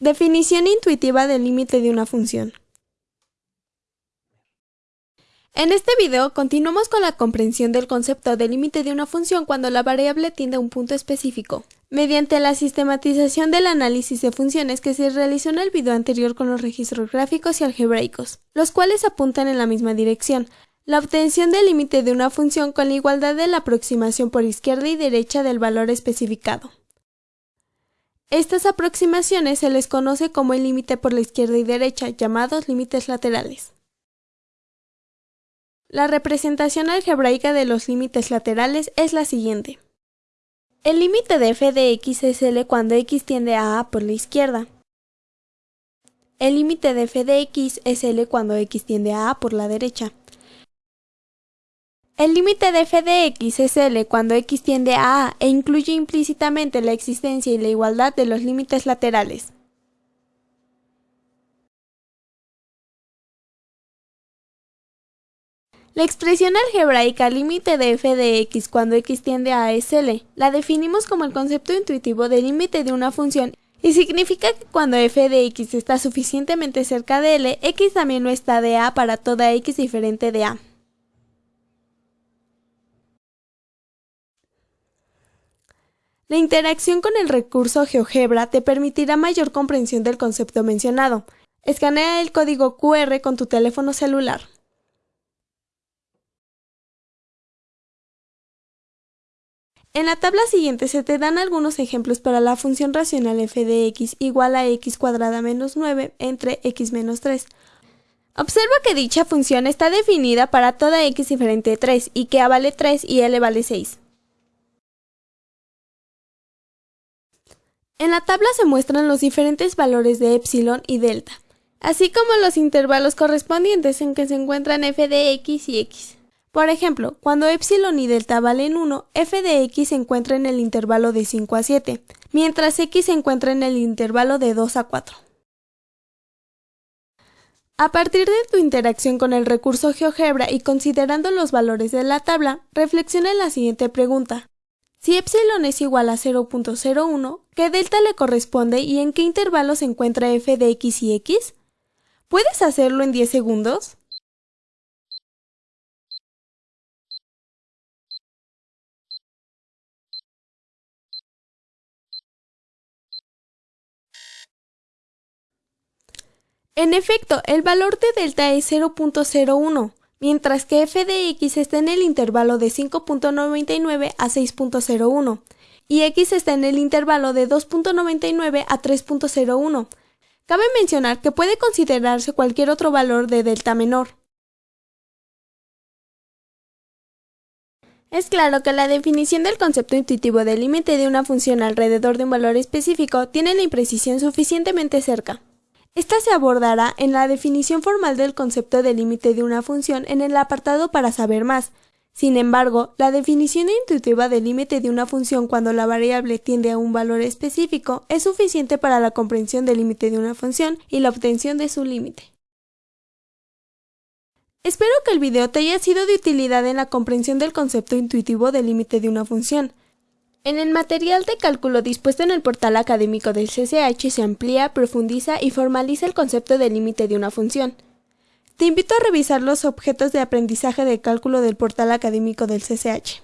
Definición intuitiva del límite de una función. En este video continuamos con la comprensión del concepto de límite de una función cuando la variable tiende a un punto específico, mediante la sistematización del análisis de funciones que se realizó en el video anterior con los registros gráficos y algebraicos, los cuales apuntan en la misma dirección, la obtención del límite de una función con la igualdad de la aproximación por izquierda y derecha del valor especificado. Estas aproximaciones se les conoce como el límite por la izquierda y derecha, llamados límites laterales. La representación algebraica de los límites laterales es la siguiente. El límite de f de x es L cuando x tiende a A por la izquierda. El límite de f de x es L cuando x tiende a A por la derecha. El límite de f de x es L cuando x tiende a A e incluye implícitamente la existencia y la igualdad de los límites laterales. La expresión algebraica límite de f de x cuando x tiende a es L. La definimos como el concepto intuitivo de límite de una función y significa que cuando f de x está suficientemente cerca de L, x también no está de A para toda x diferente de A. La interacción con el recurso GeoGebra te permitirá mayor comprensión del concepto mencionado. Escanea el código QR con tu teléfono celular. En la tabla siguiente se te dan algunos ejemplos para la función racional f de x igual a x cuadrada menos 9 entre x menos 3. Observa que dicha función está definida para toda x diferente de 3 y que a vale 3 y l vale 6. En la tabla se muestran los diferentes valores de epsilon y delta, así como los intervalos correspondientes en que se encuentran f de x y x. Por ejemplo, cuando epsilon y delta valen 1, f de x se encuentra en el intervalo de 5 a 7, mientras x se encuentra en el intervalo de 2 a 4. A partir de tu interacción con el recurso GeoGebra y considerando los valores de la tabla, reflexiona en la siguiente pregunta. Si epsilon es igual a 0.01, ¿qué delta le corresponde y en qué intervalo se encuentra f de x y x? ¿Puedes hacerlo en 10 segundos? En efecto, el valor de delta es 0.01 mientras que f está en el intervalo de 5.99 a 6.01 y x está en el intervalo de 2.99 a 3.01. Cabe mencionar que puede considerarse cualquier otro valor de delta menor. Es claro que la definición del concepto intuitivo del límite de una función alrededor de un valor específico tiene la imprecisión suficientemente cerca. Esta se abordará en la definición formal del concepto de límite de una función en el apartado para saber más. Sin embargo, la definición intuitiva del límite de una función cuando la variable tiende a un valor específico es suficiente para la comprensión del límite de una función y la obtención de su límite. Espero que el video te haya sido de utilidad en la comprensión del concepto intuitivo del límite de una función. En el material de cálculo dispuesto en el portal académico del CCH se amplía, profundiza y formaliza el concepto de límite de una función. Te invito a revisar los objetos de aprendizaje de cálculo del portal académico del CCH.